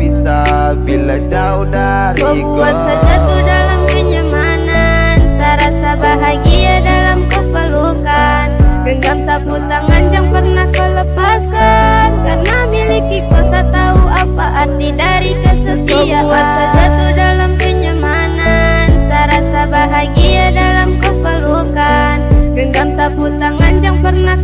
bisa Bila jauh dari Kau buat saja tuh dalam kenyamanan. Serasa bahagia dalam kepelukan. Genggam sapu tangan yang pernah kau lepaskan. Karena miliki kau tahu apa arti dari kesetiaan. Kau buat saja tuh dalam kenyamanan. Serasa bahagia dalam kepelukan. Genggam sapu tangan yang pernah